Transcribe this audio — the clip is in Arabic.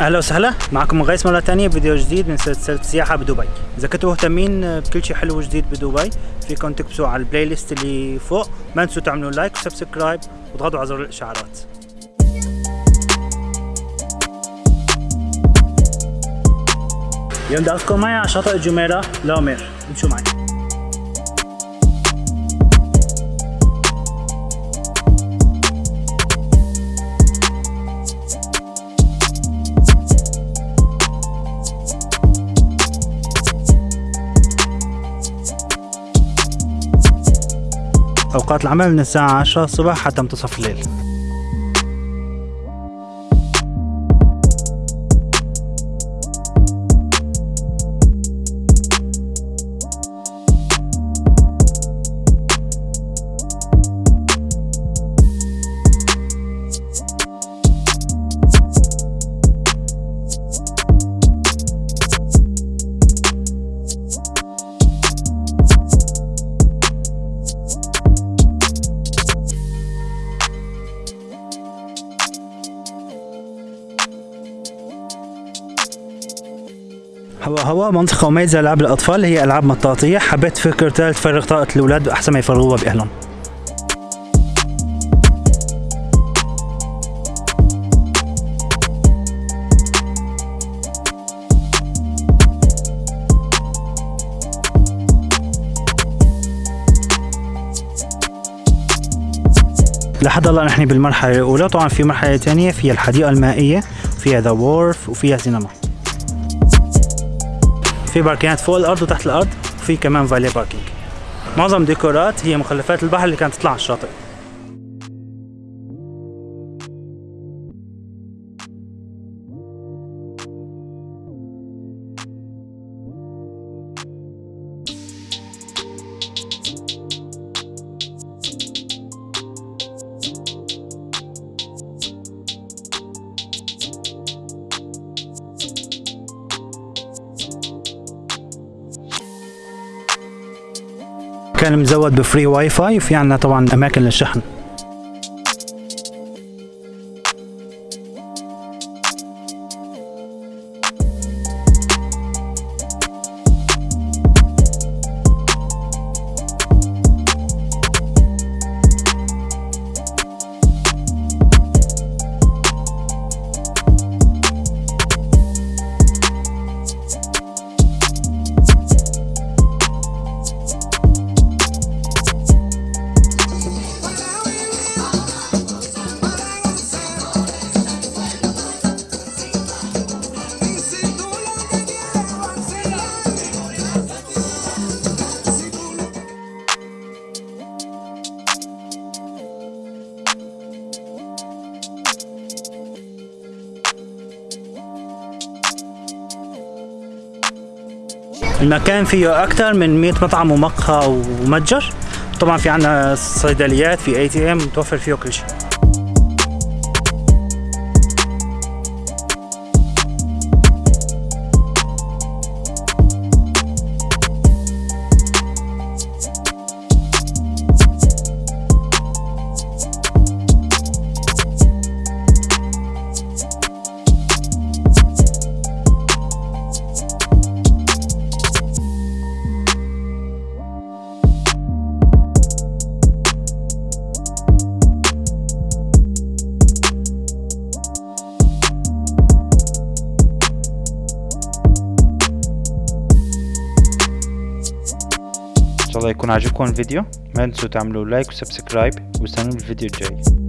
أهلا وسهلا. معكم غيث مرة ثانية فيديو جديد من سلسلة سياحة بدبي. إذا كنتوا مهتمين بكل شيء حلو وجديد بدبي فيكم تكبسوا على ال playlist اللي فوق. ما تنسوا تعملوا like و subscribe وتضغطوا على زر الإشعارات. اليوم بدي اخذكم معي على شاطئ جميره لا مير امشوا معي. أوقات العمل من الساعة 10 الصبح حتى منتصف الليل. هوا هوا منطقة مميزة لألعاب الأطفال هي ألعاب مطاطية. حبيت فكرتها تفرغ طاقة الأولاد أحسن ما يفرغوها بأهلهم. لحد الله نحن بالمرحلة الأولى. طبعا في مرحلة ثانية فيها الحديقة المائية فيها The Wharf وفيها سينما في باركينات فوق الأرض وتحت الأرض وفي كمان valet parking معظم ديكورات هي مخلفات البحر اللي كانت تطلع على الشاطئ. كان مزود بفري واي فاي وفي عنا طبعا أماكن للشحن. المكان فيه أكثر من 100 مطعم ومقهى ومتجر. طبعا في عنا صيدليات في اي تي ام متوفر فيه كل شيء. شاء الله يكون عجبكم الفيديو. ما تنسوا تعملوا like و subscribe واستنوا الفيديو الجاي.